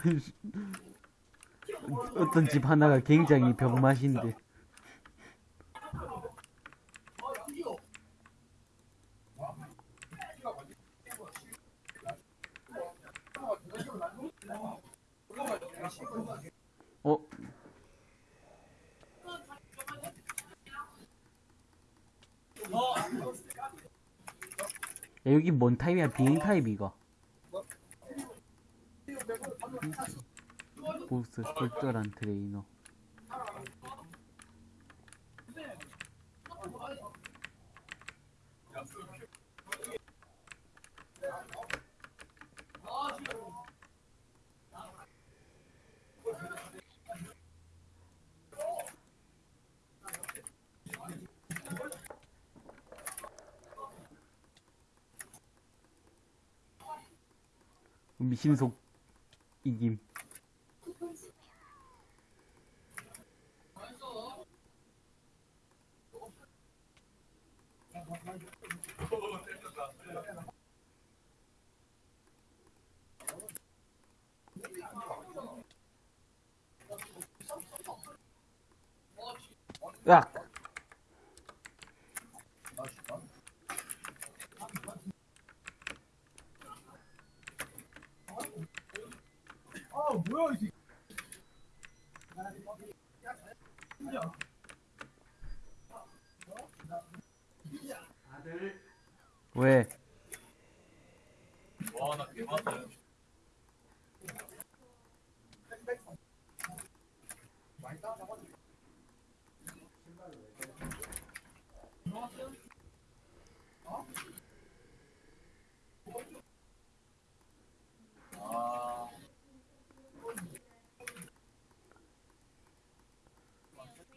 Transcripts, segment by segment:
어떤 집 하나가 굉장히 병맛인데. 어? 야, 여기 뭔 타입이야? 비행 타입 이거. 보스 쏠쏠한 트레이너. 미신속 이김. 야! 왜?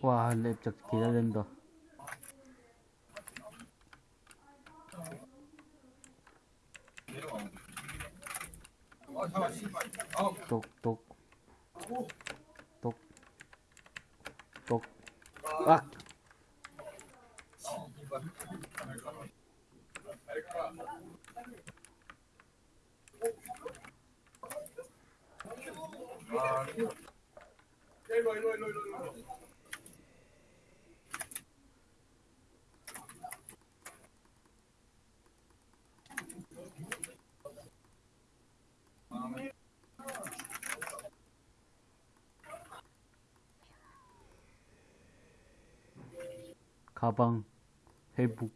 와, 랩작 기다린다. 가방 회복.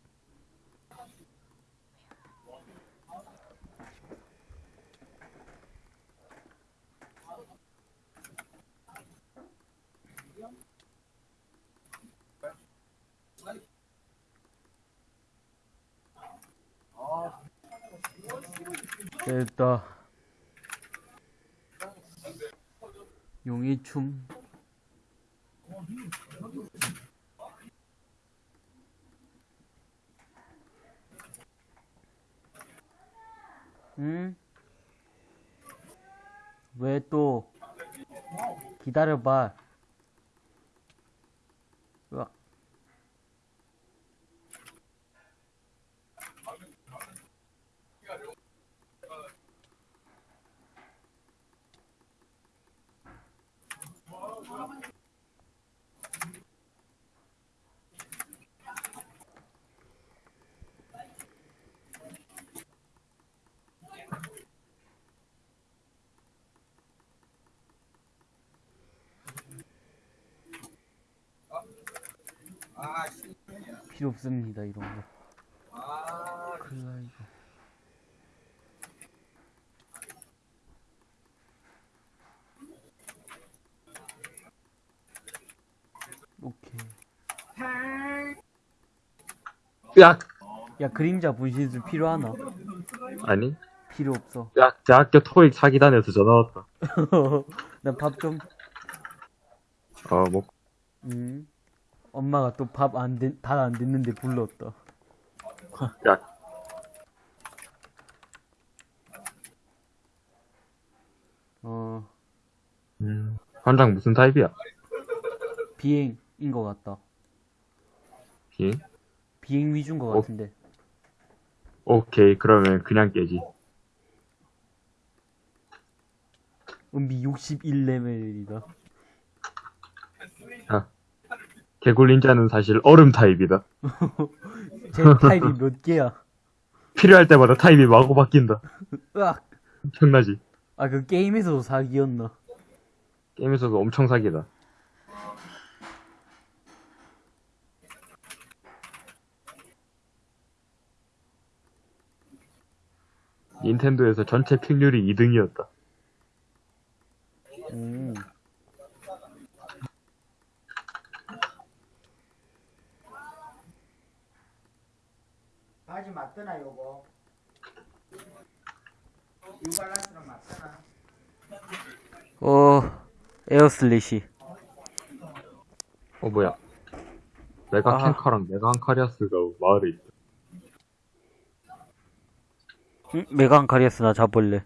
됐다. 용의 춤 응? 왜 또 기다 필요 없습니다 이런 거. 클라이브. 오케이. 야! 야 그림자 분신술 필요하나? 아니? 필요 없어. 야, 대학교 토익 사기단에서 전화 왔다. 난 밥 좀. 어, 뭐, 음. 엄마가 또 밥안 된, 다안 됐는데 불렀다. 야, 어, 음, 관장 무슨 타입이야? 비행인 것 같다. 비? 비행 위주인 것 어. 같은데. 오케이, 그러면 그냥 깨지. 은비 61레벨이다. 개굴 닌자는 사실 얼음 타입이다. 제 타입이 몇 개야? 필요할 때마다 타입이 마구 바뀐다. 으악! 엄청나지? 아, 그 게임에서도 사기였나? 게임에서도 엄청 사기다. 닌텐도에서 전체 픽률이 2등이었다. 바지 맞더나 요거 뉴발란스랑 맞더나 어, 에어슬래시. 어, 뭐야. 메가 아. 캔카랑 메가 한카리아스가 마을에 있어. 응? 메간 카리아스 나 잡을래.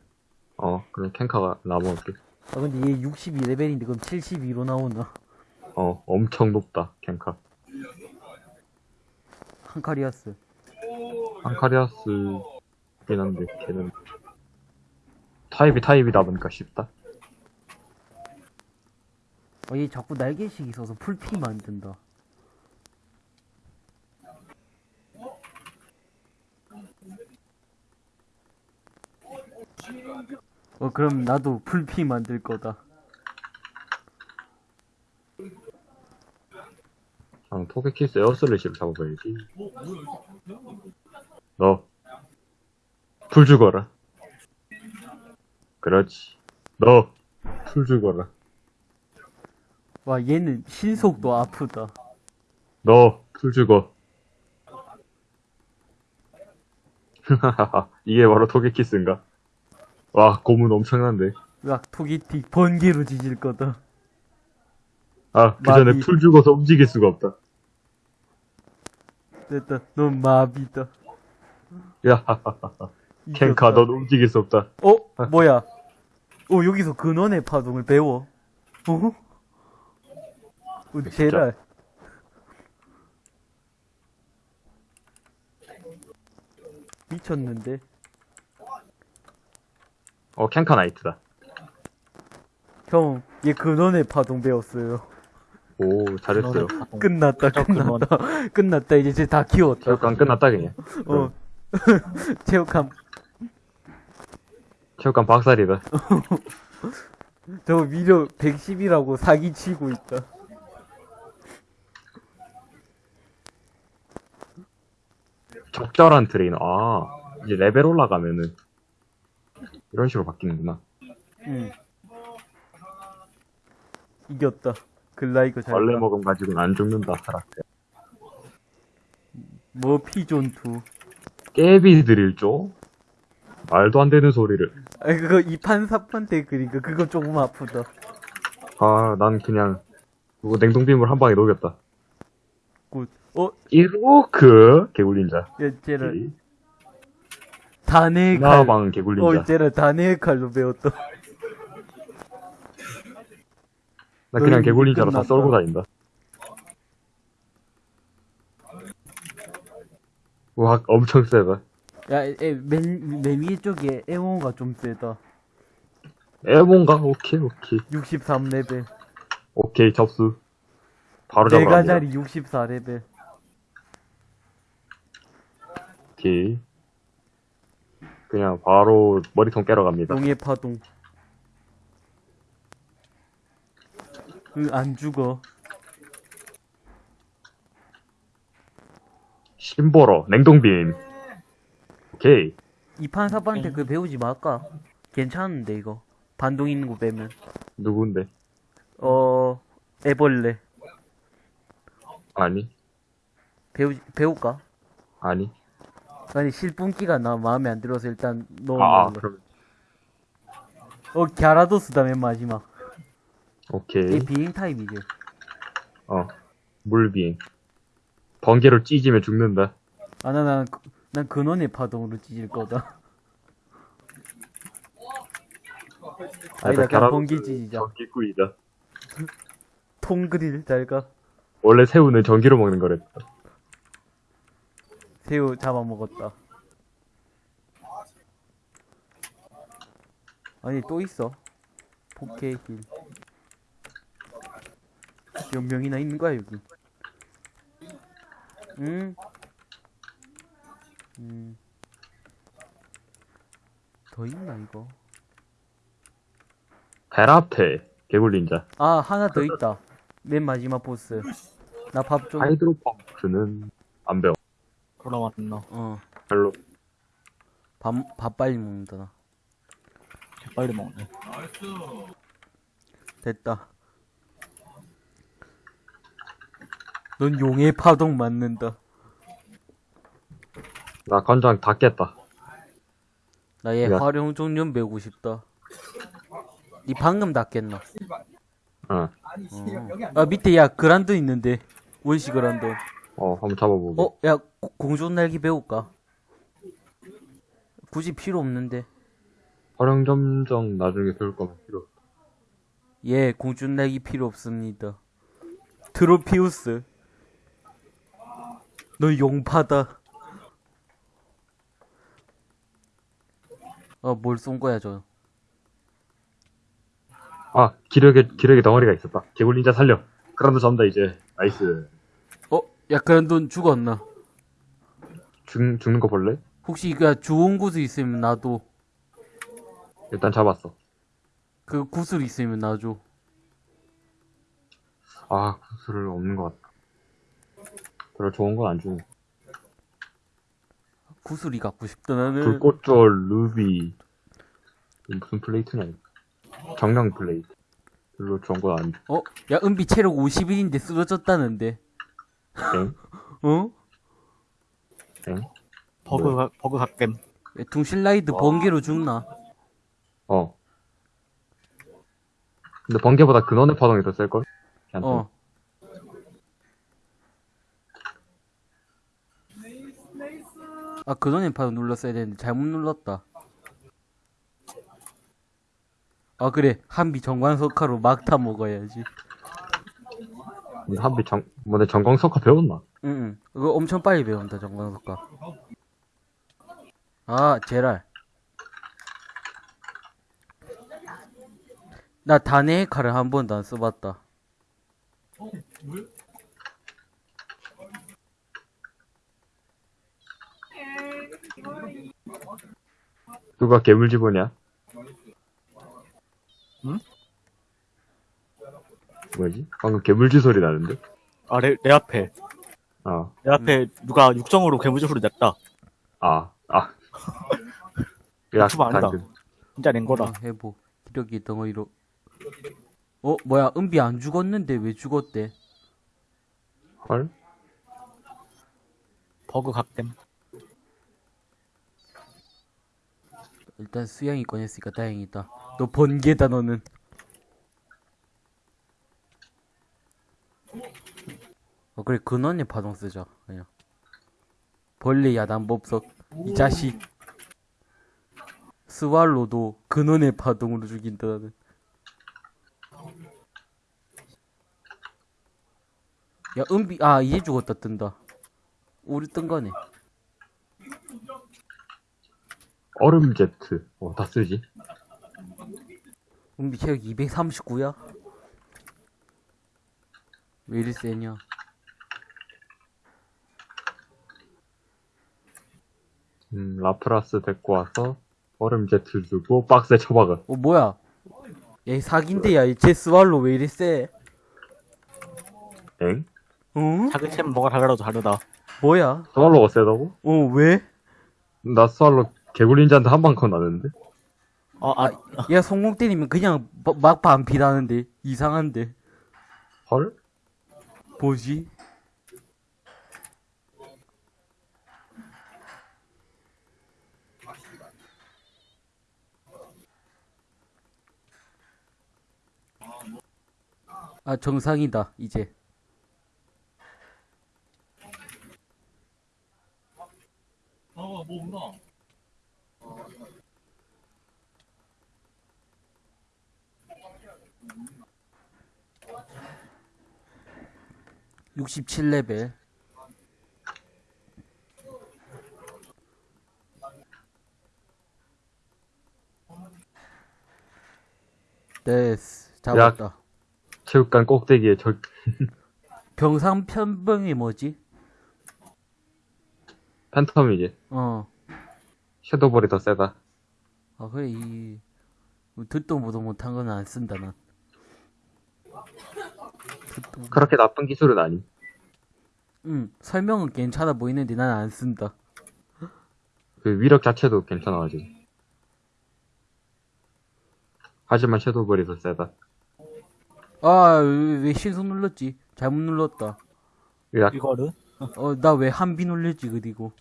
어, 그럼 캔카가 나먹을게. 아, 근데 얘 62레벨인데 그럼 72로 나오나? 어, 엄청 높다, 캔카. 한 카리아스. 한카리아스긴 한데, 걔는. 타입이 타입이다 보니까 쉽다. 어, 얘 자꾸 날개식 있어서 풀피 만든다. 어, 그럼 나도 full피 만들 거다. 아, 토게키스 에어슬래시를 잡아봐야지. 너, 풀 죽어라. 그렇지. 너, 풀 죽어라. 와, 얘는 신속도 아프다. 너, 풀 죽어. 이게 바로 토게키스인가? 와, 고문 엄청난데. 으악, 토기티 번개로 지질 거다. 아, 그 전에 마비. 풀 죽어서 움직일 수가 없다. 됐다, 넌 마비다. 야, 켄카, 이겼다. 넌 움직일 수 없다. 어? 뭐야? 어, 여기서 근원의 파동을 배워. 어? 어, 제랄. 미쳤는데? 어, 켄카 나이트다. 형, 얘 근원의 파동 배웠어요. 오, 잘했어요. 끝났다, 끝났다. 끝났다, 이제 쟤다 키웠다. 체육관 끝났다, 그냥. 어. 체육함, 체육관 박살이다. 저 미력 110이라고 사기치고 있다. 적절한 트레이너. 아, 이제 레벨 올라가면은 이런 식으로 바뀌는구나. 응. 이겼다. 글라이거 잘. 원래 먹음 가지고는 안 죽는다, 하락대. 뭐 피존2. 깨비 드릴 죠? 말도 안 되는 소리를. 아 그거 2판 4판 때 그니까 그거 조금 아프다. 아, 난 그냥 그거 냉동빔을 한 방에 녹였다. 굿. 어, 이로크 개굴린자. 야, 쟤를 단의 칼. 나방 어, 개굴린자. 쟤를 단의 칼로 배웠다. 나 그냥 개굴린자로 다. 썰고 다닌다. 와, 엄청 세다. 야, 에, 맨, 맨 위에 쪽에 에모가 좀 세다. 에몬가? 오케이, 오케이. 63레벨. 오케이, 접수. 바로 잡으러 내가. 자리 64레벨. 오케이. 그냥 바로 머리통 깨러 갑니다. 용의 파동. 응, 안 죽어. 심보러, 냉동빔. 오케이. 2판 4판 때그 배우지 말까? 괜찮은데, 이거. 반동 있는 거 빼면. 누군데? 어, 애벌레. 아니, 배우, 배울까? 아니. 아니, 실분기가 나 마음에 안 들어서 일단 넣어 아. 그럼. 어, 갸라도스다, 맨 마지막. 얘 오케이. 비행 타입이지. 어. 물비행. 번개로 찢으면 죽는다. 아, 나, 난, 그- 난 근원의 파동으로 찢을 거다. 아니다, 그냥 번개 찢이자. 전기구이다. 통그릴, 잘 가. 원래 새우는 전기로 먹는 거랬다. 새우 잡아먹었다. 아니, 또 있어. 포케 힐. 몇 명이나 있는 거야 여기? 응? 음. 더 있나 이거? 베라페 개굴 닌자 아 하나 더 있다. 맨 마지막 보스. 나 밥 좀. 하이드로펑크는 안 배워 돌아왔나. 어. 별로 밥, 밥 빨리 먹는다 나. 빨리 먹네. 됐다. 넌 용의 파동 맞는다. 나 건장 다 깼다 나얘 야. 활용 종료 배우고 싶다. 니 방금 닦겠나? 어, 어. 아 밑에 야 그란돈 있는데 원시 그란돈. 어 한번 잡아보고 어, 야 고- 공중 날기 배울까? 굳이 필요 없는데. 활용 점정 나중에 배울 거면 필요 예, 공중 날기 필요 없습니다. 트로피우스. 너 용파다. 어, 뭘쏜 거야, 저. 아 기력의 기력의 덩어리가 있었다 개굴 닌자 살려 그란도 잡는다 이제 나이스 어, 야, 그런 돈 죽었나? 죽, 죽는 거 볼래? 혹시 그 좋은 구슬 있으면 나도 일단 잡았어 그 구슬 있으면 나줘. 아 구슬 없는 것 같다 별로 좋은 건 안 주네 구슬이 갖고 싶다 나는. 불꽃졸 루비 무슨 플레이트냐 이거. 정령 플레이트 별로 좋은 건안 줘. 어, 야, 은비 체력 50일인데 쓰러졌다는데. 엥? 어? 엥? 버그, 뭐야? 가- 버그 갓겜. 야, 둥실라이드 번개로 죽나? 어 근데 번개보다 근원의 파동이 더 셀걸? 어. 아, 그전에 바로 눌렀어야 되는데 잘못 눌렀다. 아, 그래. 한비 정관석화로 막타 먹어야지. 한비 정, 뭐내 전광석화 배웠나? 응, 응. 그거 엄청 빨리 배운다, 정관석화. 아, 제랄. 나 단의 칼을 한 번도 안 써봤다. 누가 괴물 집어냐? 응? 뭐지? 방금 괴물지 소리 나는데? 아, 내, 내 앞에. 아, 내 앞에 누가 육정으로 괴물지 소리 냈다. 아, 아. 야, 유튜브 아니다. 당근. 진짜 낸 거다. 어, 해보. 기력이 덩어리로. 어, 뭐야, 은비 안 죽었는데 왜 죽었대? 헐? 버그 갓겜. 일단 수양이 꺼냈으니까 다행이다. 너 번개다, 너는. 어, 그래, 근원의 파동 쓰자, 그냥. 벌레 야단법석. 이 자식. 스왈로도 근원의 파동으로 죽인다, 나는. 야, 은비, 아, 이제 죽었다, 뜬다. 우리 뜬 거네. 얼음 제트. 어, 다 쓰지? 은비 체력 239야? 왜 이리 세냐? 음, 라프라스 데리고 와서 얼음 제트 주고 박스에 쳐박아. 어, 뭐야? 야, 이 사기인데, 야, 이제 스왈로 왜 이리 세? 엥? 응? 자그챔 뭐가 달라도 다르다. 뭐야? 스왈로가 세다고? 어, 왜? 나 스왈로 개굴린자한테 한방 컷 나는데? 아, 아, 얘 성공 때리면 그냥 막판 비라는데 이상한데 헐? 뭐지? 아 정상이다 이제 아, 뭐 없나? 67레벨. 네 잡았다. 체육관 꼭대기에 절 병상편병이 뭐지? 팬텀이지. 어. 섀도볼이 더 세다. 아 그래 이 뭐 듣도 보도 못한 건 안 쓴다 난. 그렇게 나쁜 기술은 아니. 응, 설명은 괜찮아 보이는데 난 안 쓴다. 그 위력 자체도 괜찮아가지고. 하지만 섀도볼이 더 세다. 아, 왜, 왜 신속 눌렀지? 잘못 눌렀다. 야, 이거를? 어, 나 왜 한비 눌렸지, 그리고.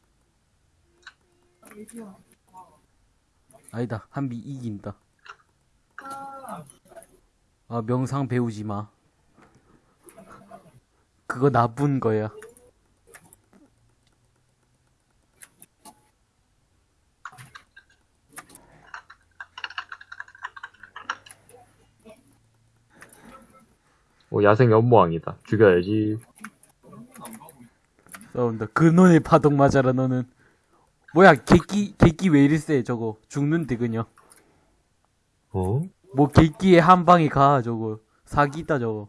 아니다, 한비 이긴다. 아, 명상 배우지 마. 그거 나쁜 거야. 오, 야생 염무왕이다. 죽여야지. 싸운다. 근원의 파동 맞아라, 너는. 뭐야, 객기, 객기 왜 이리 세, 저거. 죽는데, 그냥. 어? 뭐, 객기에 한 방에 가, 저거. 사기다, 저거.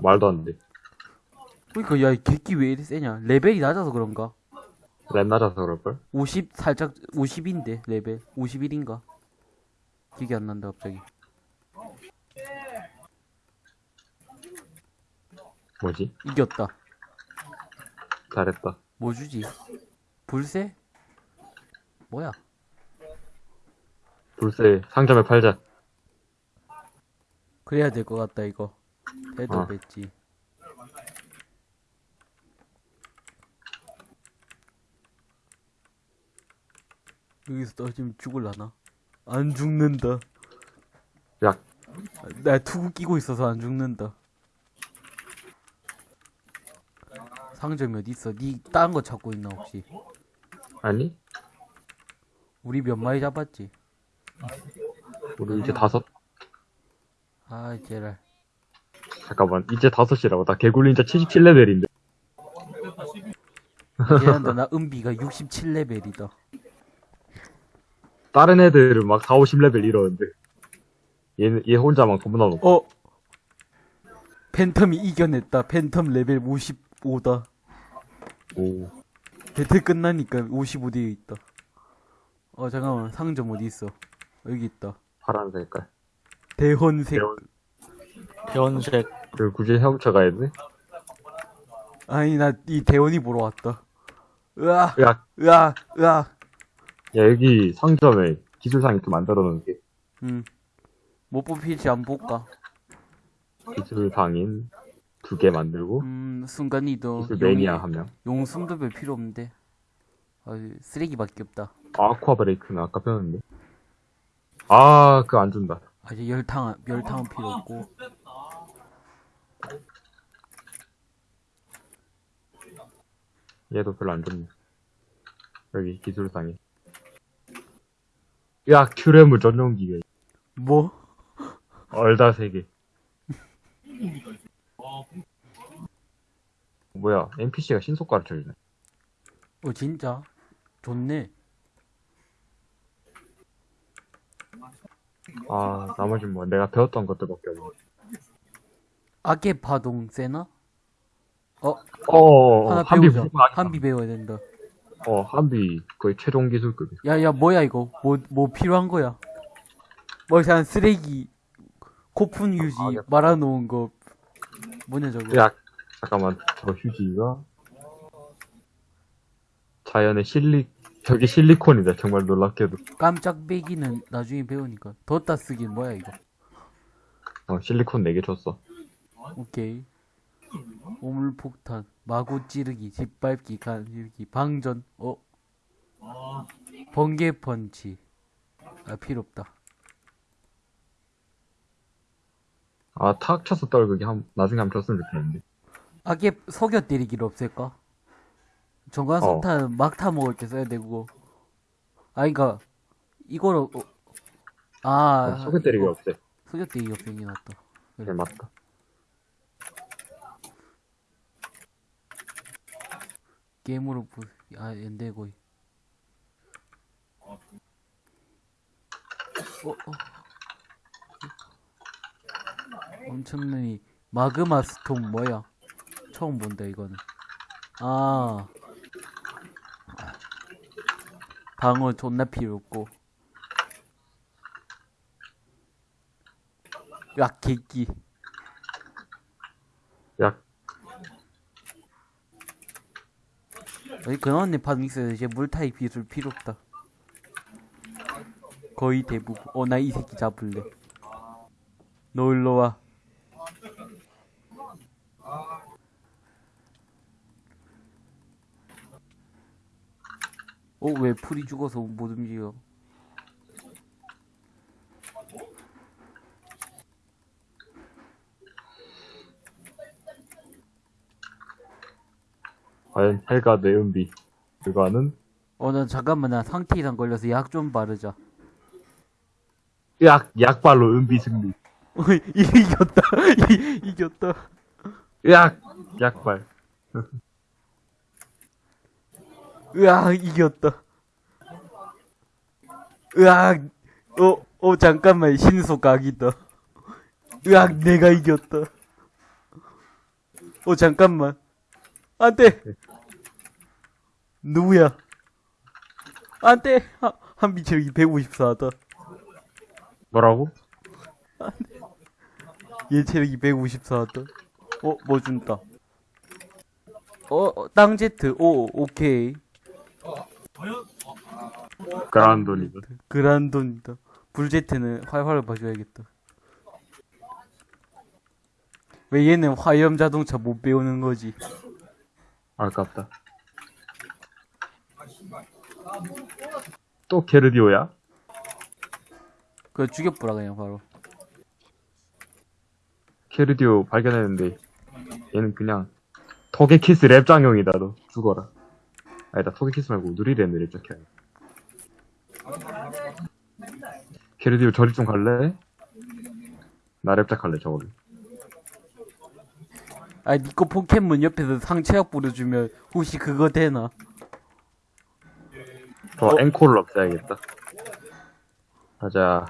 말도 안 돼. 그니까, 야, 이 객기 왜 이리 세냐. 레벨이 낮아서 그런가? 렙 낮아서 그럴걸? 50, 살짝, 50인데, 레벨. 51인가? 기억이 안 난다, 갑자기. 뭐지? 이겼다. 잘했다. 뭐 주지? 불새? 뭐야? 불새 상점에 팔자. 그래야 될 것 같다, 이거. 해도 어. 됐지. 여기서 떨어지면 죽을라나? 안 죽는다. 야, 나 투구 끼고 있어서 안 죽는다. 상점이 어디 있어? 니딴 거 찾고 있나 혹시? 아니? 우리 몇 마리 잡았지? 우리 이제 다섯, 아, 제랄. 잠깐만. 이제 다섯이라고. 나 개굴린 자 77레벨인데. 미안한다, 나 은비가 67레벨이다. 다른 애들은 막 4, 50레벨 이러는데. 얘는, 얘 혼자만 겁나 높아. 어? 팬텀이 이겨냈다. 팬텀 레벨 55다. 오. 배틀 끝나니까 55대에 있다. 어, 잠깐만. 상점 어디 있어? 여기 있다. 파란 색깔. 대헌색. 대원. 변색. 그 굳이 헤엄쳐 가야 돼? 아니, 나 이 대원이 보러 왔다. 으아, 야, 으아, 으아. 야, 여기 상점에 기술상 이렇게 만들어 놓은 게 음. 뭐 뽑힐지 안 볼까? 기술상인 두 개 만들고, 음, 순간이동. 기술 매니아 한 명. 용숨도 별 필요 없는데. 아, 쓰레기밖에 없다. 아쿠아 브레이크는 아까 배웠는데. 아, 그거 안 준다. 아, 이제 열탕, 열탕은 필요 없고. 얘도 별로 안 좋네. 여기 기술상인. 야, 큐레물 전용 기계. 뭐? 얼다 세 개. 뭐야, NPC가 신속 가르쳐주네. 어, 진짜? 좋네. 아, 나머진 뭐, 내가 배웠던 것들밖에 없네. 악의 파동 세나? 어, 어, 하나 한비 배우자. 한비 배워야 된다. 어, 한비 거의 최종 기술급이야. 야, 야, 뭐야, 이거? 뭐, 뭐 필요한 거야? 뭐, 그냥 쓰레기, 코푼 휴지, 알겠다. 말아놓은 거, 뭐냐, 저거. 야, 잠깐만, 저 휴지가 자연의 실리, 저기 실리콘이다. 정말 놀랍게도. 깜짝 빼기는 나중에 배우니까. 뒀다 쓰긴 뭐야, 이거. 어, 실리콘 4개 줬어. 오케이. 오물폭탄, 마구 찌르기, 짓밟기, 간질기, 방전, 어? 번개 펀치. 아, 필요 없다. 아, 탁 쳐서 떨구기 한, 나중에 한번 줬으면 좋겠는데. 악의 속여 때리기를 없앨까? 정관 어. 석탄 막타 먹을 때 써야 되고. 아, 그니까, 이거로, 어, 아, 어, 소개 때리기 없애. 속여 때리기 없애긴 낫다. 네, 맞다. 게임으로 부, 아, 안 되고. 어, 어. 엄청나게 마그마 스톰 뭐야? 처음 본다 이거는. 아 방어 존나 필요 없고. 야 개끼. 약 여기 근원님 파밍스에서 이제 물 타입 기술 필요 없다. 거의 대부분. 어, 나 이 새끼 잡을래. 너 일로 와. 어, 왜 풀이 죽어서 못 움직여? 과연 헬가 내은비 그거는 어, 나 잠깐만, 나 상태 이상 걸려서 약 좀 바르자. 약 약발로 은비 승리 어, 이겼다. 이- 이겼다. 약 약발 으악, 이겼다. 으악, 어, 어, 잠깐만, 신속 각이다. 으악, 내가 이겼다. 어, 잠깐만. 안 돼! 누구야? 안 돼! 아, 한비 체력이 154다. 뭐라고? 얘 체력이 154다. 어, 뭐 준다. 어, 어, 땅 제트. 오, 오케이. 그란돈이다 그란돈이다. 불제트는 활활 봐줘야겠다. 왜 얘는 화염 자동차 못 배우는 거지? 아깝다 또 게르디오야? 그거 죽여보라 그냥 바로. 게르디오 발견했는데 얘는 그냥 토게키스 랩장용이다 너. 죽어라. 아니다 토게키스 말고 누리랜드 랩장형 게르디오 저리 좀 갈래? 나 랩작 할래 저거를 아, 니꺼 포켓몬 옆에서 상체약 뿌려주면 혹시 그거 되나? 저 어? 앵콜을 없애야겠다. 가자.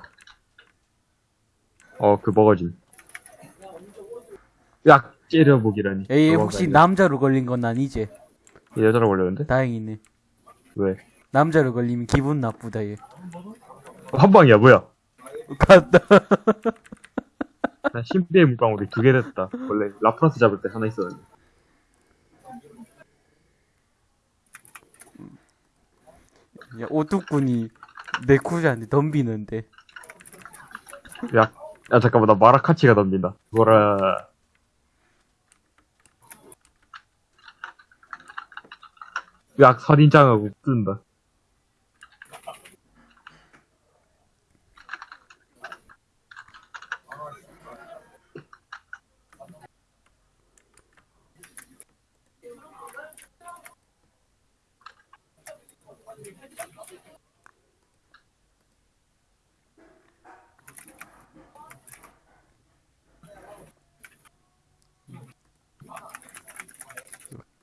어그 먹어짐 약 찌려보기라니 에이, 혹시. 남자로 걸린 건 아니지? 얘 여자로 걸렸는데? 다행이네. 왜? 남자로 걸리면 기분 나쁘다, 얘. 한 방이야 뭐야 갔다. 나 신비의 물방울이 두 개 됐다. 원래 라프라스 잡을 때 하나 있었는데. 야, 오뚜꾼이 네쿠자한테 덤비는데. 야, 야 잠깐만 나 마라카치가 덤빈다. 뭐라. 약 살인장하고 뜬다.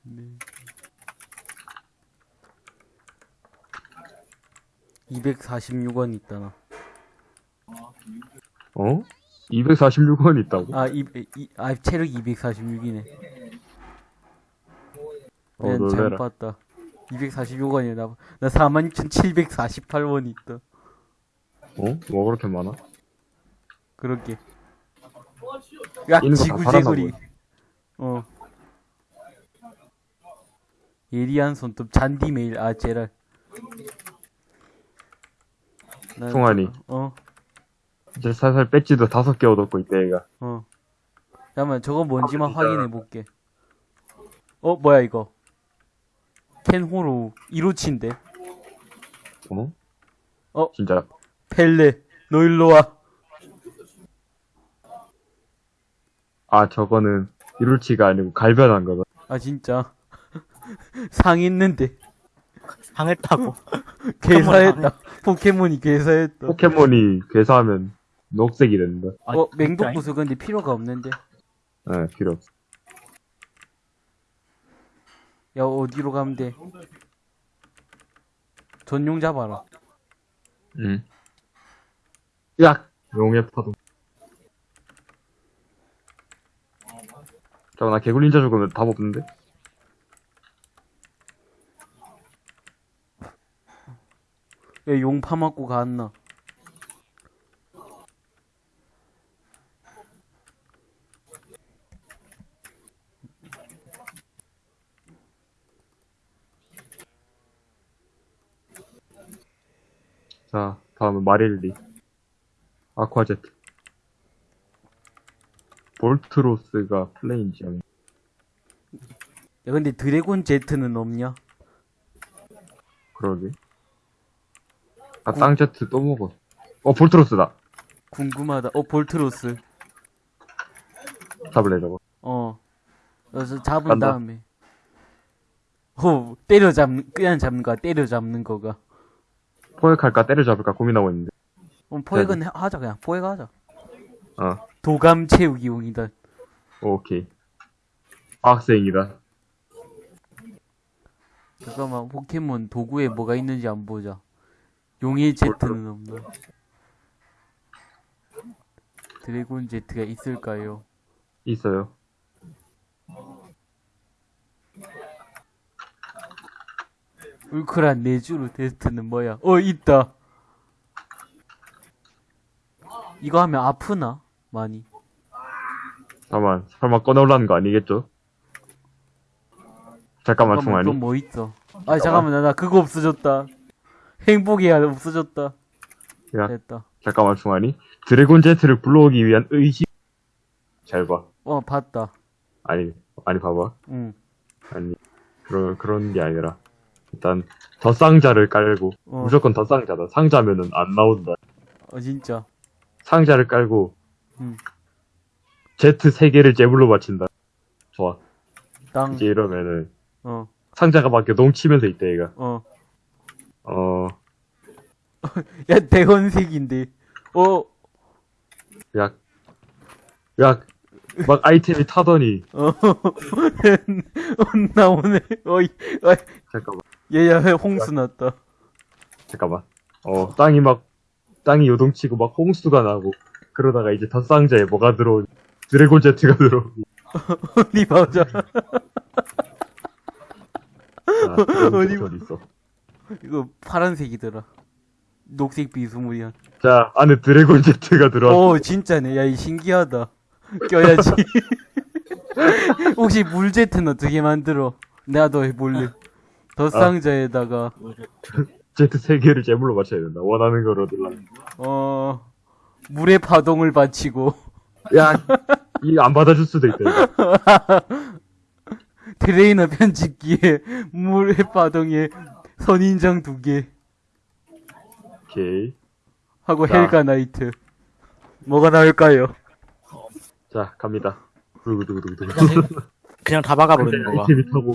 네. 246원 있다, 나. 어? 246원 있다고? 아, 이, 이, 아, 체력 246이네. 어, 난 잘못. 봤다. 246원이야, 나. 나 46,748원 있다. 어? 뭐 그렇게 많아? 그렇게. 야, 지구제구리. 어. 예리한 손톱, 잔디메일, 아, 제랄. 난- 송환이. 어, 이제 살살 배지도 다섯 개 얻었고 있대 얘가. 어. 잠깐만, 저거 뭔지만 아, 진짜. 확인해 볼게. 어, 뭐야, 이거. 켄호로 1호치인데. 어? 어? 진짜. 펠레, 너 일로 와. 아 저거는 이룰치가 아니고 갈변한 거다. 아, 진짜. 상했는데. 상했다고. 개사했다. 포켓몬이 개사했다. 포켓몬이 괴사하면 녹색이 된다. 아, 어, 진짜? 맹독부스 근데 필요가 없는데. 예, 필요 없어. 야, 어디로 가면 돼? 전용 잡아라. 응. 약! 용의 파동. 잠깐 나 개굴 닌자 죽으면 답 없는데? 야, 용 파맞고 갔나? 자, 다음은 마릴리. 아쿠아제트. 볼트로스가 플레인 지형. 야, 근데 드래곤 제트는 없냐? 그러게. 아, 땅제트 또 먹어. 어, 볼트로스다. 궁금하다. 어, 볼트로스. 잡을래, 저거. 어. 그래서 잡은 간다. 다음에. 어, 때려잡는, 그냥 잡는 거야, 때려잡는 거가. 포획할까 때려잡을까 고민하고 있는데. 어, 포획은 해- 하자, 그냥. 포획 하자. 어, 도감 채우기용이다. 오케이. 학생이다. 잠깐만, 포켓몬 도구에 뭐가 있는지 안 보자. 용의 제트는 없나? 드래곤 제트가 있을까요? 있어요. 울크란 내주로 테스트는 뭐야? 어, 있다. 이거 하면 아프나? 많이. 잠깐만, 설마 꺼내올라는 거 아니겠죠? 잠깐만, 잠깐만, 중환이. 그건 뭐 있어? 아, 잠깐만, 나, 나 그거 없어졌다. 행복이야, 없어졌다. 야, 됐다. 잠깐만, 중환이. 드래곤 제트를 불러오기 위한 의지. 잘 봐. 어, 봤다. 아니, 아니, 봐봐. 응. 아니, 그런, 그런 게 아니라. 일단, 더 상자를 깔고, 어. 무조건 더 상자다. 상자면은 안 나온다. 어, 진짜. 상자를 깔고, 음. 제트 세 개를 제물로 바친다. 좋아. 땅. 이제 이러면은, 어, 상자가 막 넘치면서 있대, 얘가. 어. 어, 야, 대건색인데. 어, 야, 야, 막 아이템이 타더니, 어. 나오네. 어이, 어이. 잠깐만, 얘야, 홍수 났다. 잠깐만. 어, 땅이 막, 땅이 요동치고 막 홍수가 나고, 그러다가 이제 덧상자에 뭐가 들어오니, 드래곤 제트가 들어오고, 어디 보자. 아, 어디 있어. 이거 파란색이더라. 녹색 비스무리한. 자, 안에 드래곤 제트가 들어왔어. 오, 진짜네. 야, 이 신기하다. 껴야지. 혹시 물 제트는 어떻게 만들어? 내가 더 해볼래. 더 상자에다가, 제트 세 개를 제물로 맞춰야 된다. 원하는 걸 얻으려면. 어, 물의 파동을 받치고, 야, 이안 받아줄 수도 있다. 이거. 트레이너 편집기에 물의 파동에 선인장 두 개, 오케이. 하고 자. 헬가 나이트. 뭐가 나올까요? 자, 갑니다. 그냥, 그냥 다 박아버리는. 아이템이 타고.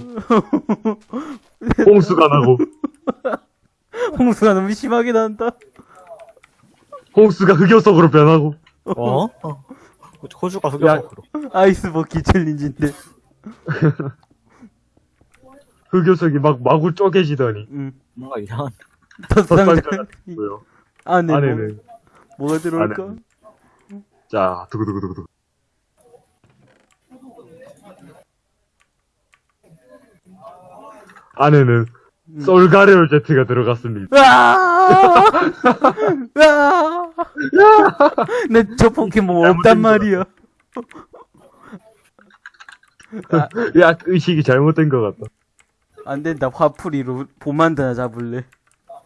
홍수가 나고, 홍수가 너무 심하게 난다. 홍수가 흑요석으로 변하고, 어? 어. 호주가 흑역으로. 아이스 버킷 챌린지인데. 흑요석이 막 마구 쪼개지더니, 응. 뭔가 이상한. 더 상자 덧상자가 있고요. 안에 뭐, 안에는, 뭐 가 들어올까? 안에는. 자, 두구두구두구두구. 안에는 솔가레올 제트가 들어갔습니다. 으아! 으아! 내저 포켓몬 없단 말이야. 야, 의식이 잘못된 것 같다. 안 된다. 화풀이로 보만드나 잡을래.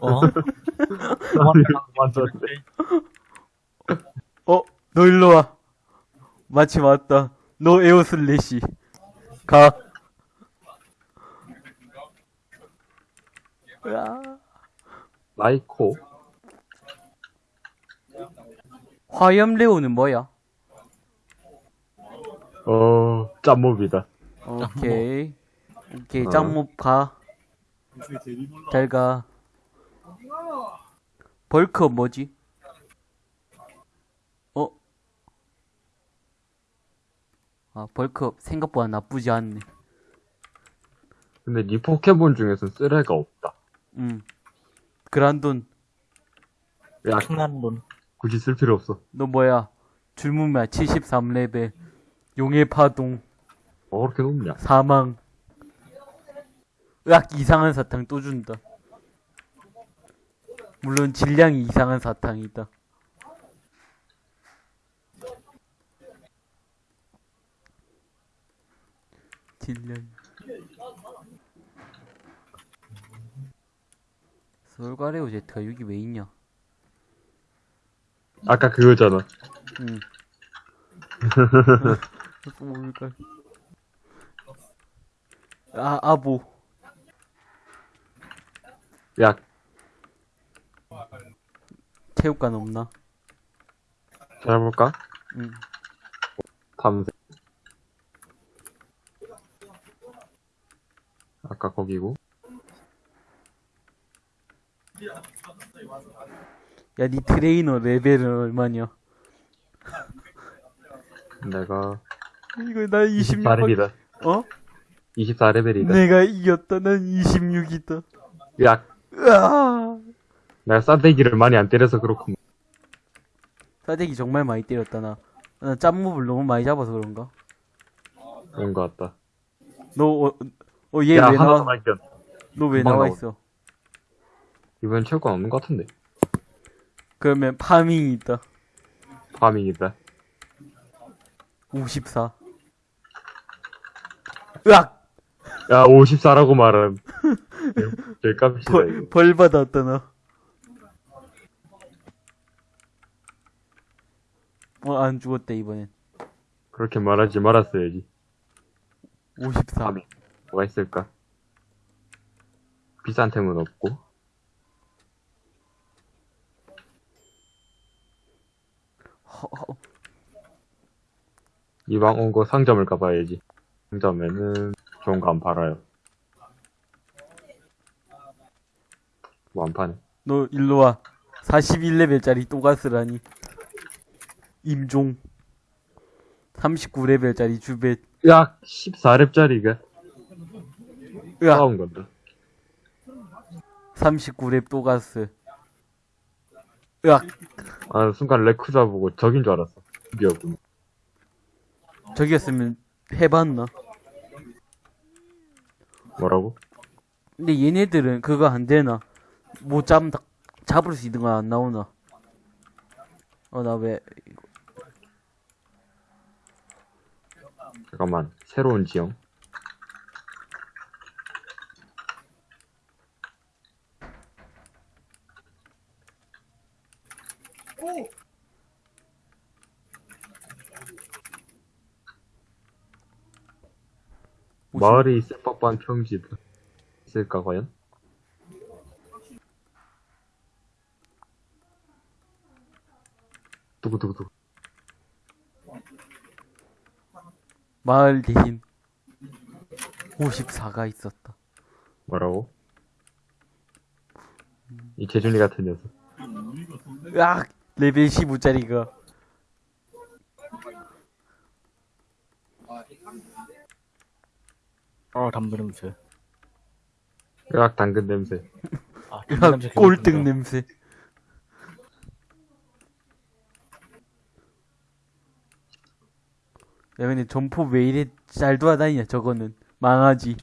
어? 어, 너 일로 와. 마침 왔다. 너 에어슬래시. 가. 으아. 라이코. 화염레오는 뭐야? 어, 짬몹이다. 오케이. 오케이, 어. 짱목 가. 잘 가. 벌크업 뭐지? 어? 아, 벌크업 생각보다 나쁘지 않네. 근데 니 포켓몬 중에선 쓰레가 없다. 음. 그란돈, 야, 킹난 돈. 굳이 쓸 필요 없어. 너 뭐야? 줄무마 73레벨. 용의 파동. 뭐 그렇게 높냐? 사망. 으악, 이상한 사탕 또 준다. 물론 질량이 이상한 사탕이다. 질량. 솔가레오 제트가 여기 왜 있냐? 아까 그거잖아. 응. 아, 아보. 야, 체육관 없나? 찾아볼까? 응. 탐색. 아까 거기고. 야, 니 트레이너 레벨은 얼마냐? 내가 이거 나 26. 24렙이다. 어? 24레벨이다. 내가 이겼다. 난 26이다. 야, 으아! 내가 싸대기를 많이 안 때려서 그렇군. 싸대기 정말 많이 때렸다, 나. 나 짬몹을 너무 많이 잡아서 그런가? 그런 것 같다. 너, 어, 어, 얘 야, 왜 하나 나와? 발견. 너 왜 금방 나와 나오네. 있어? 이번엔 체육관 없는 것 같은데. 그러면 파밍이 있다. 파밍이다. 54. 으악! 야, 54라고 말은. 제 값이다, 이거. 벌, 벌 받았다, 나. 어, 안 죽었다, 이번엔. 그렇게 말하지 말았어야지. 54. 파밍. 뭐가 있을까? 비싼 템은 없고. 이왕 온거 상점을 가봐야지. 상점에는 좋은 거 안 팔아요. 뭐 안 파네. 너 일로 와. 41레벨짜리 또가스라니. 임종. 39레벨짜리 주벳. 야, 14렙짜리가 으악. 싸운 건데. 39렙 또가스. 으악. 아, 순간 레쿠자 보고 적인 줄 알았어. 드디어군. 저기였으면 해봤나? 뭐라고? 근데 얘네들은 그거 안 되나? 못 잡, 잡을 수 있는 거안 나오나? 어, 나 왜, 잠깐만. 새로운 지형. 마을이 있을 법한 평지 있을까 과연? 두구두구두구 마을 대신 54가 있었다. 뭐라고? 이 재준이 같은 녀석 으악! 레벨 15짜리가. 어, 담배 냄새. 으악 당근 냄새 아, 으악! 냄새 꼴등. 냄새. 야, 근데 점포 왜 이래 잘 돌아다니냐, 저거는. 망하지.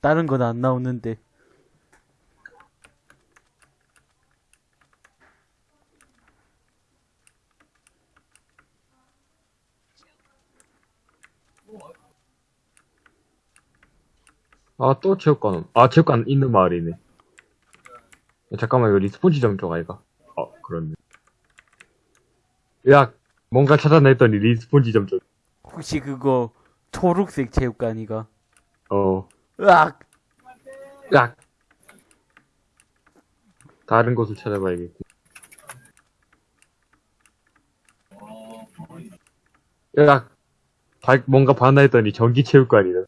다른 건 안 나오는데. 아 또 체육관 아 체육관 있는 마을이네 야, 잠깐만 이거 respawn 지점 쪽 아이가 어 그렇네 야 뭔가 찾아냈더니 respawn 지점 혹시 그거 초록색 체육관이가? 쪽어 으악! 야 다른 곳을 찾아봐야겠고 야 발- 뭔가 봤나 했더니 전기 체육관이다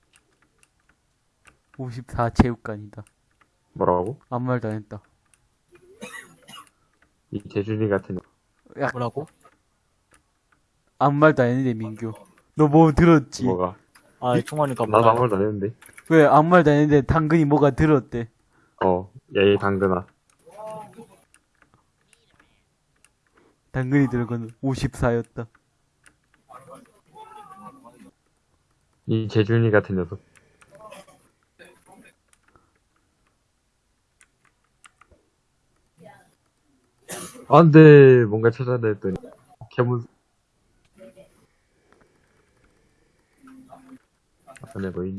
54 체육관이다. 뭐라고? 아무 말도 안 했다. 이 재준이 같은 녀- 뭐라고? 아무 말도 안 했는데, 민규. 너 뭐 들었지? 뭐가 아, 총알이니까 나도. 아무 말도 안 했는데 왜 아무 말도 안 했는데 당근이 뭐가 들었대? 어야이 당근아 당근이 들은 건 54였다. 이 재준이 같은 녀석. 안 돼. 뭔가 찾아야 했더니. 개문. 뭐 있니?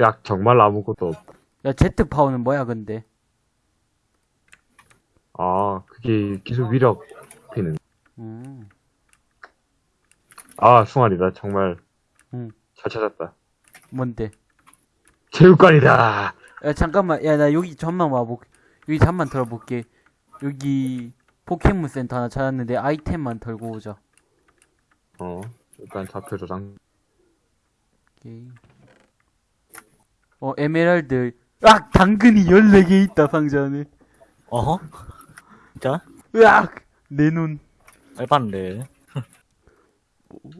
야, 정말 아무것도 없. 야, 제트 파워는 뭐야, 근데? 아, 그게 기술 위력 피는. 음. 아, 숭아리다. 정말. 응. 잘 찾았다. 뭔데? 체육관이다! 야, 잠깐만. 야, 나 여기 잠만 와볼게. 여기 잠만 털어볼게. 여기 포켓몬 센터 하나 찾았는데 아이템만 털고 오자. 어, 일단 좌표 저장. 오케이. 어, 에메랄드. 으악! 당근이 14개 있다, 상자 안에. 어허? 진짜? 으악! 내 눈. 알바인데.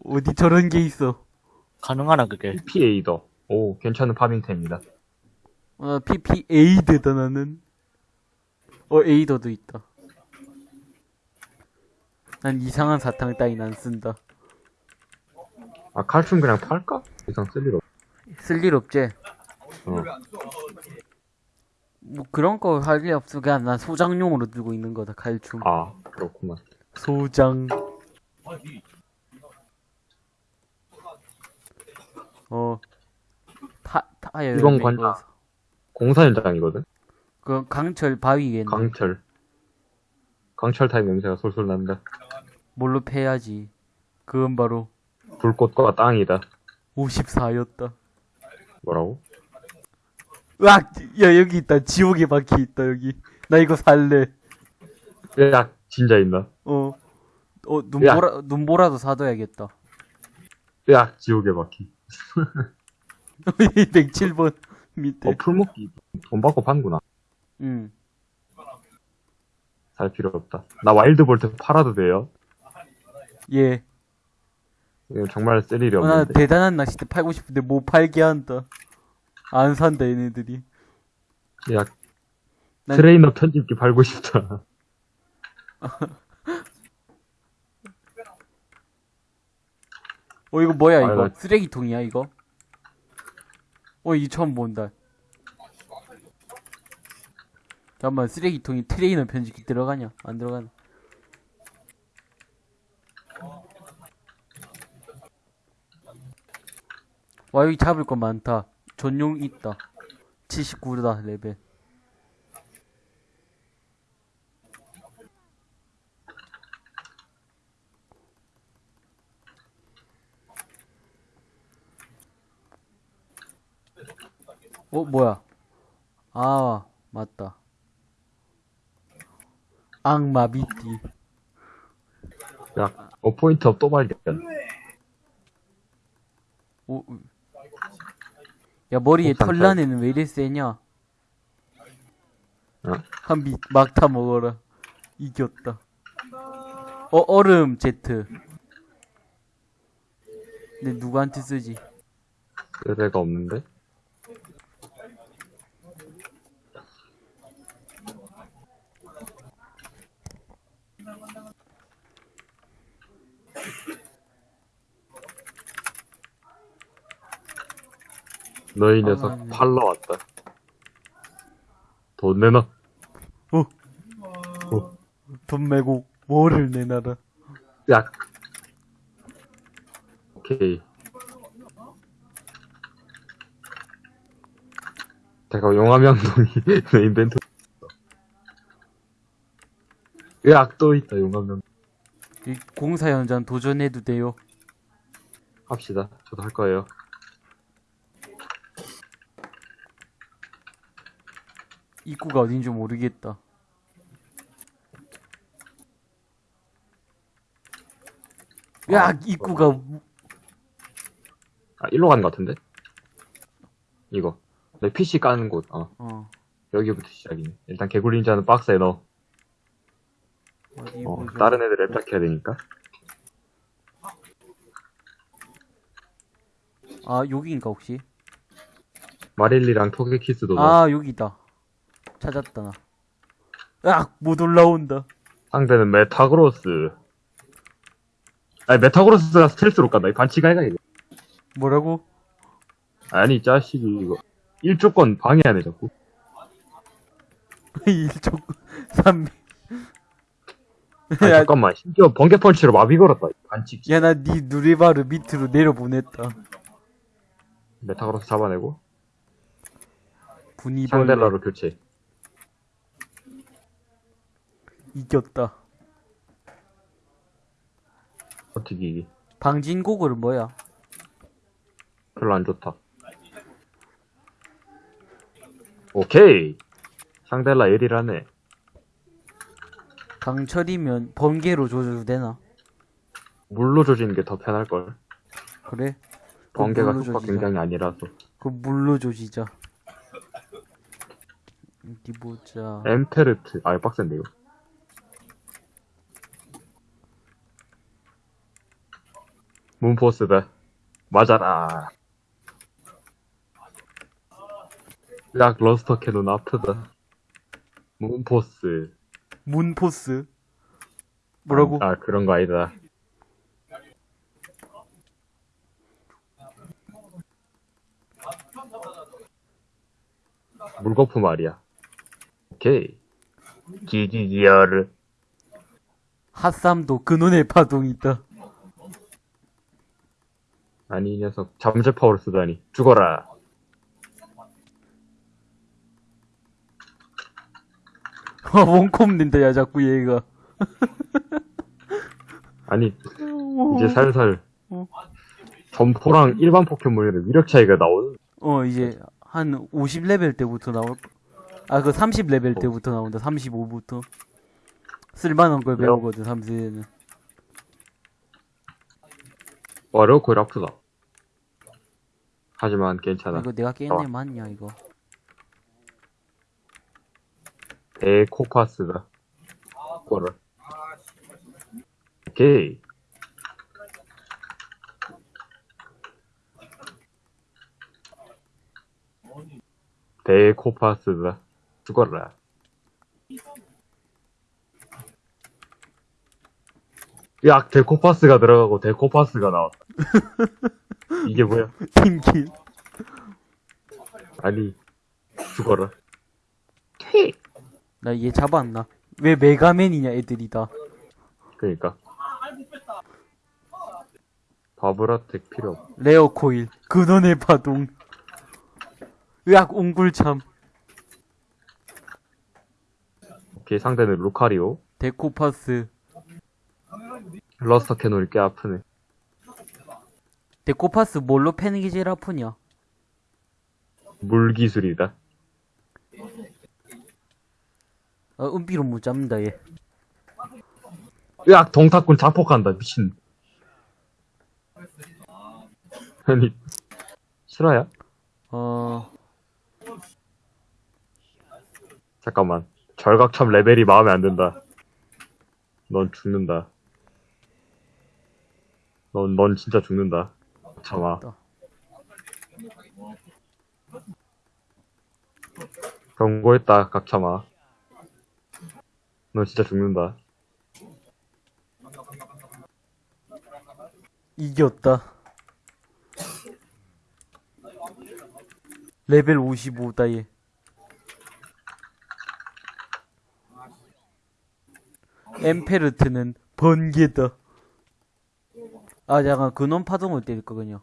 어디 저런 게 있어. 가능하나, 그게? PA더. 오, 괜찮은 파밍템입니다. 어, PP Aid다, 나는. 어, 에이더도 있다. 난 이상한 사탕 따윈 안 쓴다. 아, 칼춤 그냥 팔까? 이상 쓸일 없. 쓸일 없지? 어. 뭐 그런 거 할 일 없어. 그냥 난 소장용으로 들고 있는 거다, 칼춤. 아, 그렇구만. 소장. 어. 타, 타야 이건 관장. 공사 현장이거든? 그 강철 바위겠네. 강철. 강철 타입 냄새가 솔솔 난다. 뭘로 패야지. 그건 바로 불꽃과 땅이다. 54였다. 뭐라고? 으악! 야, 여기 있다. 지옥의 바퀴 있다, 여기. 나 이거 살래. 야, 진짜 있나? 어. 어, 야. 눈보라, 눈보라도 사둬야겠다. 야, 지옥의 바퀴. 107번 밑에. 어, 풀묶기. 돈 받고 판구나. 응. 살 필요 없다. 나 Wild Bolt 팔아도 돼요? 예. 이거 정말 쓸 일이 어, 나 없는데. 대단한 낚싯대 팔고 싶은데 못 팔게 한다. 안 산다, 얘네들이. 야, 난- 트레이너 편집기 팔고 싶다. 어, 이거 뭐야, 아, 이거? 나- 쓰레기통이야, 이거? 어, 이 처음 본다. 잠깐만, 쓰레기통이 트레이너 편집기 들어가냐? 안 들어가냐? 와, 여기 잡을 거 많다. 전용 있다. 79다, 레벨. 어, 뭐야? 아, 맞다. 악마 미띠. 야, 어, 포인트업 또 발견. 오, 우. 야, 머리에 털난 애는 왜 이리 세냐? 어? 한비 막타 먹어라. 이겼다. 어, 얼음 제트. 근데 누구한테 쓰지? 쓸 애가 없는데? 너희 녀석 아, 팔러 왔다. 돈 내놔. 어, 어, 돈 메고 뭐를 내놔라. 야. 오케이. 잠깐 용암양동이 내 인벤토리. 야, 또 있다 용암양. 이 공사 현장 도전해도 돼요. 합시다. 저도 할 거예요. 입구가 어딘지 모르겠다. 야, 아, 입구가 아, 일로 가는 것 같은데? 이거. 내 PC 까는 곳. 어, 어 여기부터 시작이네. 일단 개굴린 자는 박스에 넣어. 어, 보자. 다른 애들 랩작해야 되니까. 아 여기인가 혹시? 마릴리랑 토게키스도 넣어. 아 여기다. 찾았다 나. 아, 못 올라온다. 상대는 메타그로스. 아니, 메타그로스가 스텔스로 간다. 이 반칙 아이가, 이거. 뭐라고? 아니, 이 자식이, 이거. 일조권 방해하네, 자꾸. 일족 삼. 아니, 야, 잠깐만. 심지어 번개 펀치로 마비 걸었다. 반칙. 야, 나 니 누리바를 밑으로 내려보냈다. 메타그로스 잡아내고, 분이벌레 샹델라로 교체. 이겼다. 어떻게 이기? 방진고글은 뭐야? 별로 안 좋다. 오케이. 샹델라 1이라네. 강철이면 번개로 조져도 되나? 물로 조지는 게 더 편할걸. 그래? 번개가 속박. 굉장히 아니라서. 그 물로 조지자. 어디 보자. 엠페르트. 아, 빡센데, 이거. Moonforce다. 맞아라. 약 Luster Cannon 아프다. Moonforce. Moonforce. 뭐라고? 아, 그런 거 아니다. 물거품 말이야. 오케이. 기기기어를. 핫삼도 근원의 파동이 있다. 아니, 이 녀석. 잠재 파워를 쓰다니. 죽어라. 아, 원콤 낸다, 야, 자꾸 얘가. 아니, 이제 살살. 어. 점포랑 일반 포켓몬의 위력 차이가 나오는. 어, 이제, 한 50레벨 때부터 나올, 아, 그 30레벨 때부터 나온다, 35부터. 쓸만한 걸? 배우거든, 3세에는. 와, 레오코일 아프다. 하지만 괜찮아. 이거 내가 깼네, 맞냐, 이거. 데코파스다. 거를. 오케이. 데코파스다. 죽어라. 야, 데코파스가 들어가고 데코파스가 나왔다. 이게 뭐야? 팀킬. 아니, 죽어라. 나얘 잡았나? 왜 메가맨이냐, 애들이 다. 그니까. 바브라텍 필요 없. 레어코일, 근원의 파동. 으악, 옹골참. 오케이, 상대는 루카리오. 대코파스. Luster Cannon이 꽤 아프네. 데코파스 뭘로 패는 게 제일 아프냐? 물 기술이다. 어, 은비로 못 잡는다, 얘. 으악, 동탁군 자폭한다, 미친. 아니, 실화야? 어, 잠깐만. 절각참 레벨이 마음에 안 든다. 넌 죽는다. 넌, 넌 진짜 죽는다. 참아. 경고했다, 각참아. 넌 진짜 죽는다. 이겼다. 레벨 55다, 얘. 엠페르트는 번개다. 아, 잠깐, 근원 파동을 때릴 거군요.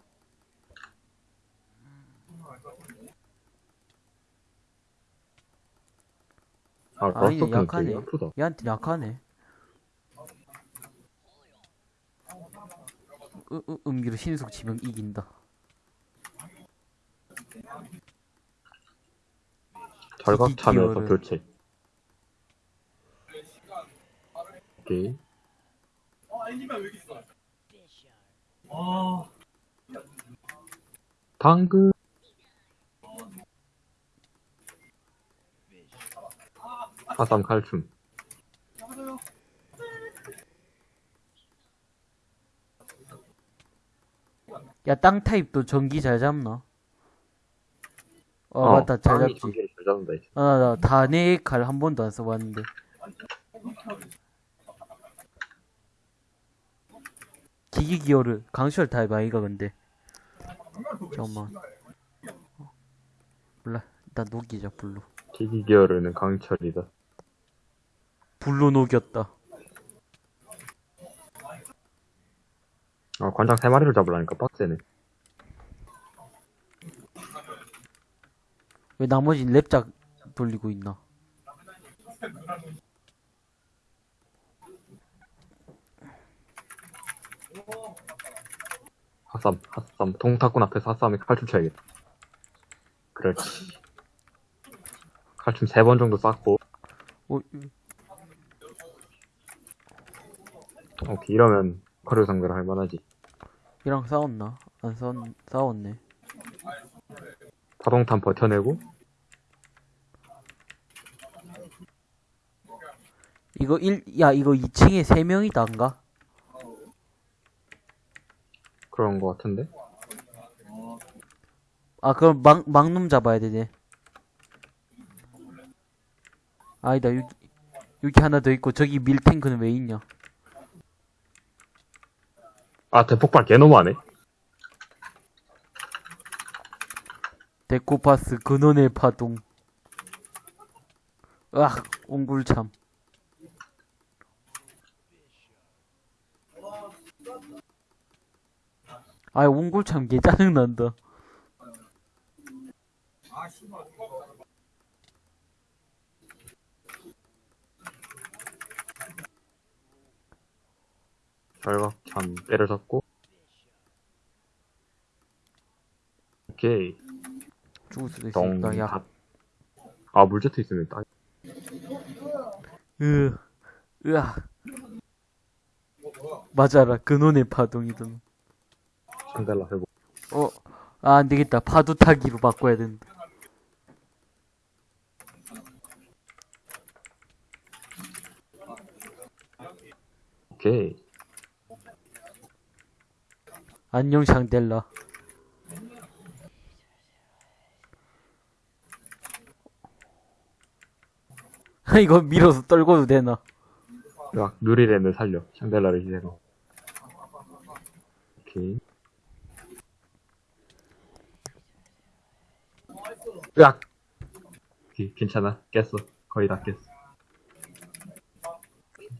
아, 아, 캐논 약하네. 아프다. 얘한테 약하네. 으, 으, 음기로 신속 지명 이긴다. 절각참에서 기기어를. 교체. 오케이. 방금 하삼 칼춤 야, 땅 타입도 전기 잘 잡나? 어, 어, 맞다, 잘 잡지. 잘 잡는다. 아, 나 단의 칼 한 번도 안 써봤는데. 기기기어르 강철 타입 아이가 근데 잠깐만 어. 몰라 일단 녹이자 블루 기기기어르는 강철이다. 블루 녹였다 아, 관장 세 마리를 잡으려니까 빡세네. 왜 나머지 랩작 돌리고 있나 핫삼, 핫삼. 동탁군 앞에서 핫삼에 칼춤 쳐야겠다. 그렇지. 칼춤 세 번 정도 쐈고, 어, 오케이, 이러면 커류 상대를 할 만하지. 얘랑 싸웠나 안 싸웠 싸웠네 파동탄 버텨내고, 이거 1, 야, 이거 2층에 3명이다인가? 그런 거 같은데? 아, 그럼 막, 막놈 잡아야 되네. 아니다, 여기, 여기 하나 더 있고, 저기 밀탱크는 왜 있냐? 아, 대폭발 개 너무하네. 데코파스 근원의 파동. 으악, 옹굴참. 아, 옹굴참 개 짜증난다. 절각참 때려잡고. 오케이. 죽을 수도 동, 있으니까, 야. 갓. 아, 물제트 있으면 딱. 으, 으아. 맞아라, 근원의 파동이든. 상달라 해보. 어, 아, 안 되겠다. 파도 타기로 바꿔야 된다. 오케이. 안녕, 샹델라. 이거 밀어서 떨궈도 되나? 막, 누리랜을 살려. 샹달라를 희생하고. 오케이. 으악! 오케이, 괜찮아. 깼어. 거의 다 깼어.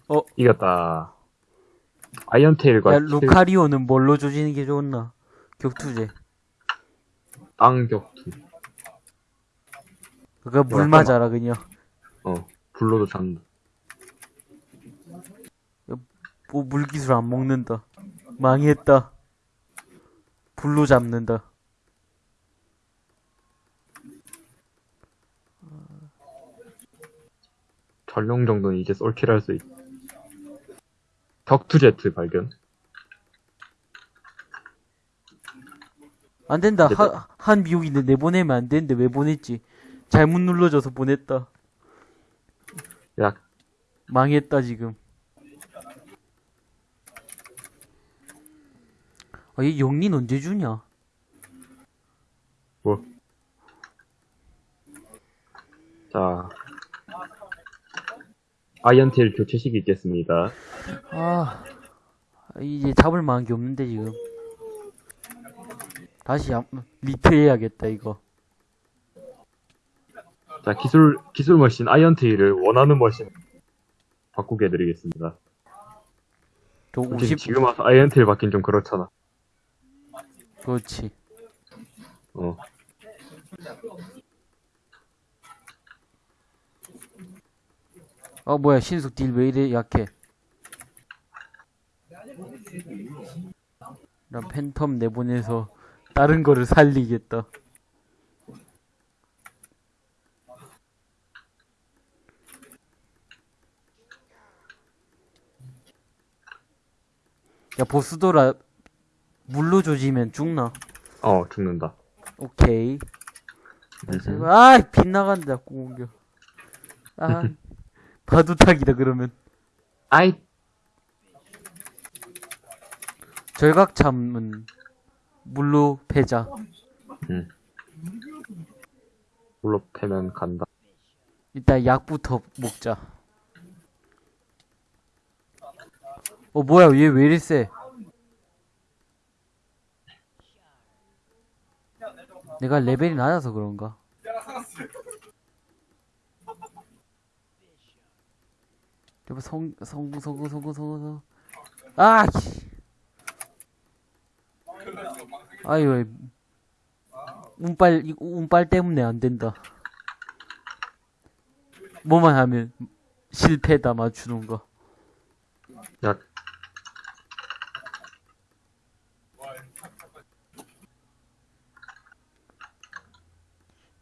어. 이겼다. 아이언테일과 야, 루카리오는 뭘로 조지는 게 좋나? 격투제. 땅 격투. 그거 물 맞아라, 그냥. 어, 불로도 잡는다. 뭐, 물기술 안 먹는다. 망했다. 불로 잡는다. 전용 정도는 이제 쏠킬 할 수 있. 격투 제트 발견. 안 된다. 됐다. 하, 한 미국인데 내보내면 안 되는데 왜 보냈지? 잘못 눌러줘서 보냈다. 야, 망했다, 지금. 아, 얘 영린 언제 주냐? 뭐. 자. Iron Tail 교체식이 있겠습니다. 아, 이제 잡을 만한 게 없는데, 지금. 다시 한- 리트해야겠다, 이거. 자, 기술, 기술 머신 Iron Tail을 원하는 머신 바꾸게 해드리겠습니다. 저 솔직히 50, 지금 와서 Iron Tail 받긴 좀 그렇잖아. 그렇지. 어. 어, 뭐야, 신숙 딜왜 이래 약해? 난 팬텀 내보내서 다른 거를 살리겠다. 야, 보스도라 물로 조지면 죽나? 어, 죽는다. 오케이. 음. 아, 빗나간다, 공격. 아, 바둑탁이다 그러면. 아이. 절각참은 물로 패자. 응. 물로 패면 간다. 일단 약부터 먹자. 어 뭐야 얘 왜 이리 세? 내가 레벨이 낮아서 그런가? 여보 성 성공 성공 성공 성공 성공 아 씨. 아유 운빨 이거 운빨 때문에 안 된다. 뭐만 하면 실패다 맞추는 거. 야,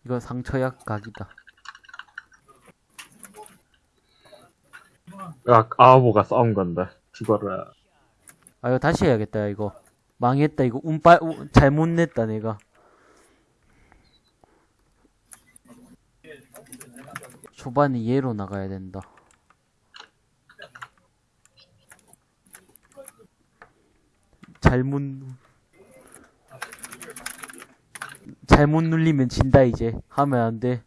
이거 상처약 각이다 야, 아보가 싸움 간다. 죽어라. 아 이거 다시 해야겠다 이거. 망했다 이거. 운빨 운- 잘못 냈다 내가. 초반에 얘로 나가야 된다. 잘못 누- 잘못 눌리면 진다 이제. 하면 안돼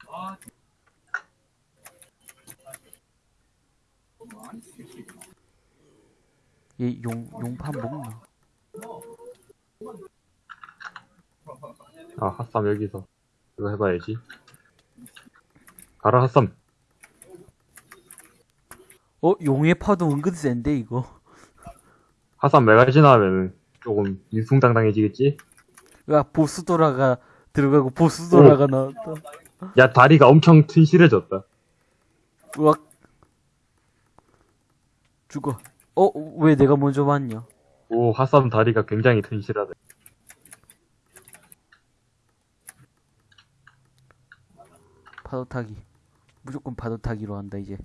얘 용 용판 먹나? 아, 핫삼 여기서. 이거 해봐야지. 가라, 핫삼. 어 용의 파도 은근 센데 이거 핫삼 메가지나 하면은 조금 일숭당당해지겠지? 야 보스 돌아가 들어가고 보스 돌아가 나왔다 야, 다리가 엄청 튼실해졌다. 으악 죽어 어 왜 내가 먼저 왔냐? 오, 핫삼 다리가 굉장히 튼실하다. 파도 타기. 무조건 파도 타기로 한다 이제.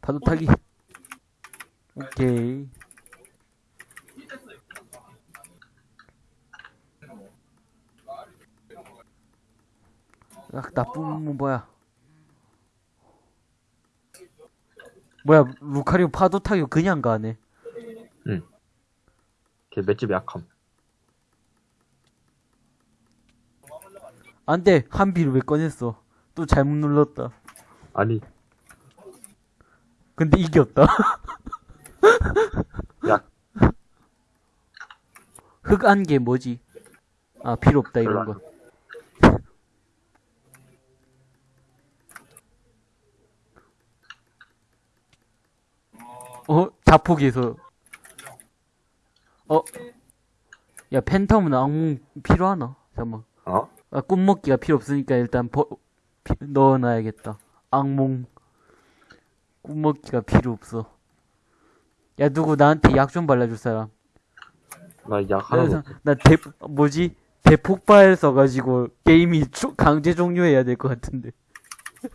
파도 타기. 오케이. 야 나쁜 놈은 뭐야 뭐야 루카리오 파도 타기 그냥 가네. 걔 맷집 약함. 안돼. 한비를 왜 꺼냈어? 또 잘못 눌렀다. 아니, 근데 이겼다. 야, 흑안개 뭐지? 아 필요 없다 이런 거 어 자폭에서 어 야 팬텀은 악몽 필요하나 잠깐만 어? 아, 꿈먹기가 필요 없으니까 일단 버, 피- 넣어놔야겠다. 악몽. 꿈먹기가 필요 없어. 야, 누구 나한테 약 좀 발라줄 사람. 나약 없어. 나 대, 뭐지? 대폭발 써가지고 게임이 조- 강제 종료해야 될 것 같은데.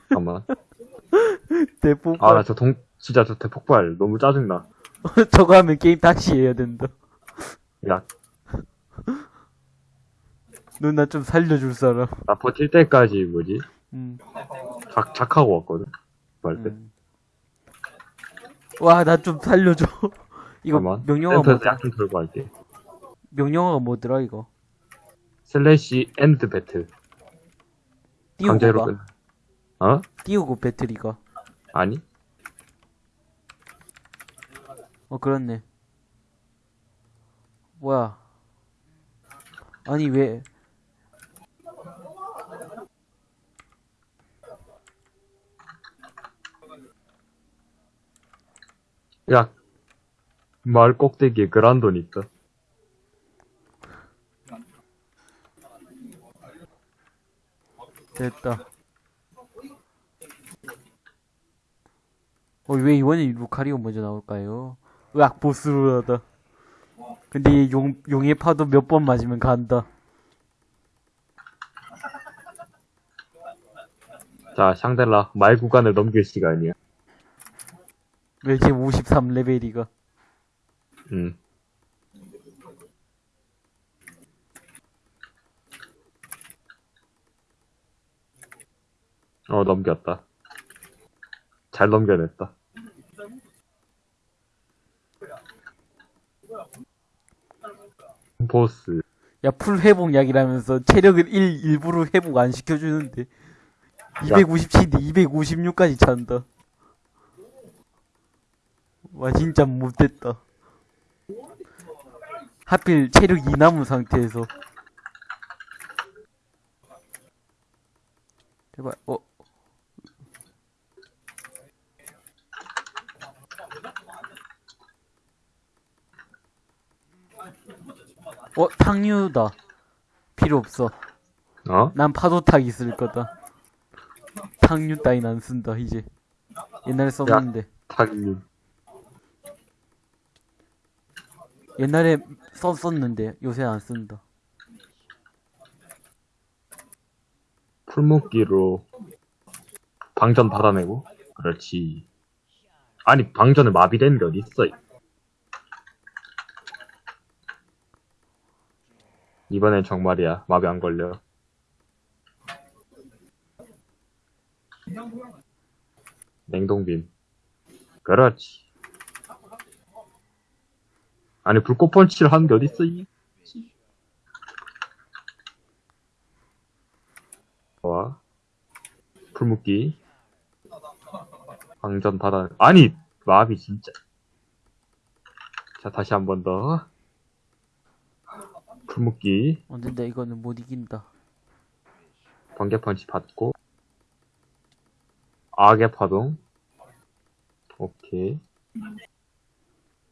잠깐만. 대폭발. 아, 나 저 동, 진짜 저 대폭발 너무 짜증나. 저거 하면 게임 다시 해야 된다. 야, 누나 좀 살려줄 사람. 나 버틸 때까지 뭐지? 음. 작, 작하고 왔거든. 할 때. 음. 와, 나 좀 살려줘. 이거 잠깐만. 명령어가 뭐더라? 약좀 털고 할게. 명령어가 뭐더라, 이거? 슬래시 엔드 배틀. 띄우고 강제로 가. 끝. 어? 띄우고 배터리가. 아니? 어, 그렇네. 뭐야. 아니, 왜. 야, 마을 꼭대기에 그란돈 있다. 됐다. 어, 왜 이번에 루카리오 먼저 나올까요? 으악, 보스로라다. 근데 이 용, 용의 파도 몇 번 맞으면 간다. 자, 샹델라, 말 구간을 넘길 시간이야. 왜 이제 53레벨이가. 음. 어, 넘겼다. 잘 넘겨냈다. 보스. 야, 풀 회복약이라면서 체력을 1 일부러 회복 안 시켜주는데. 257인데 256까지 찬다. 와, 진짜 못됐다. 하필 체력 2 남은 상태에서. 제발, 어. 어, 탕류다. 필요 없어. 어? 난 파도탁 있을 거다. 탕류 따윈 안 쓴다, 이제. 옛날에 썼는데. 타기. 옛날에 썼었는데, 요새 안 쓴다. 풀목기로 방전 받아내고. 그렇지. 아니, 방전에 마비되는 게 어딨어. 이번엔 정말이야. 마비 안 걸려. 냉동빔. 그렇지. 아니, 불꽃 펀치를 하는 게 어딨어, 이. 와. 풀묶기. 방전 받아, 아니! 마비 진짜. 자, 다시 한 번 더. 풀묶기. 어, 근데 이거는 못 이긴다. 번개 펀치 받고. 악의 파동. 오케이.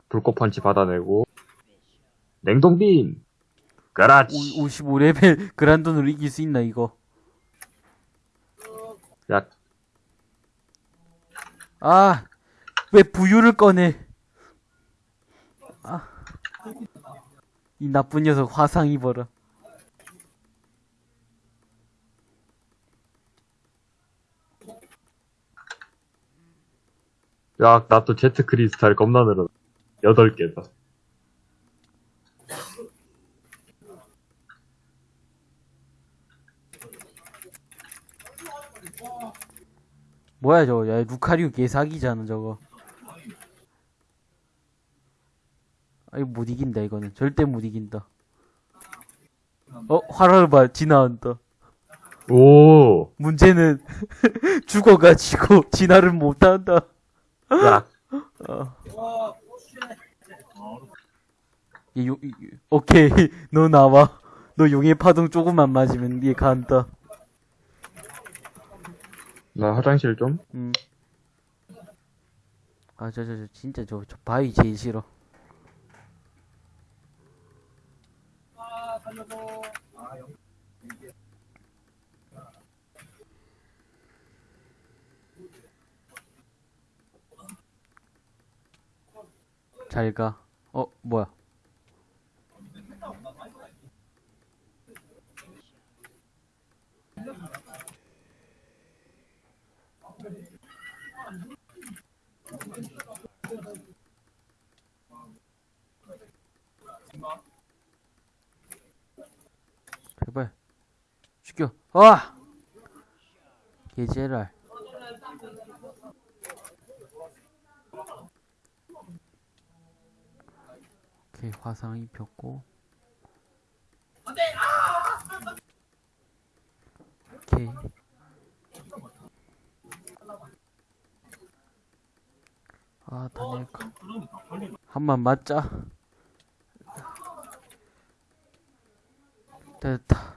불꽃 펀치 받아내고. 냉동빔! 그렇지! 55레벨 그란돈으로 이길 수 있나, 이거. 야, 아, 왜 부유를 꺼내? 아, 이 나쁜 녀석 화상 입어라. 야, 나 또 제트 크리스탈 겁나 늘어. 8개다. 뭐야 저거? 야 루카리오 개사기잖아 저거. 아 이거 못 이긴다 이거는 절대 못 이긴다. 어 화를 봐 지나간다. 오! 문제는 죽어가지고 진화를 못한다. 야, 얘 용, 이- 오케이 너 나와. 너 용의 파동 조금만 맞으면 얘 간다. 나 화장실 좀? 음. 아, 저, 저, 저, 진짜 저, 저 바위 제일 싫어. 잘 가. 어, 뭐야. 제발. 죽여. 아! 개제랄. 오케이, 화상 입혔고. 오케이. 아, 다닐까. 한번 맞자. 됐다.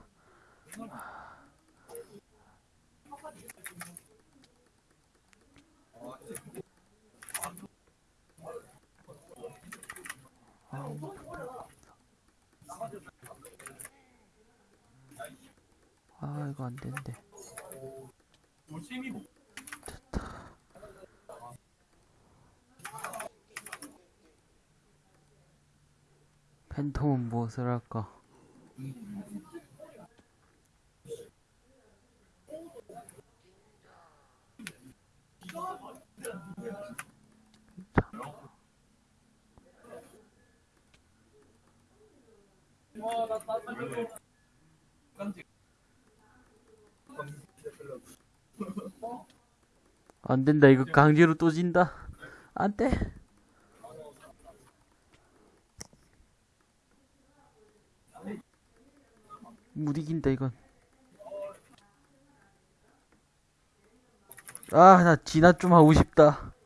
아, 이거 안 된대. 됐다. 팬텀은 무엇을 할까? 안 된다. 이거 강제로 또 진다. 안 돼. 못 이긴다, 이건. 아, 나 진화 좀 하고 싶다.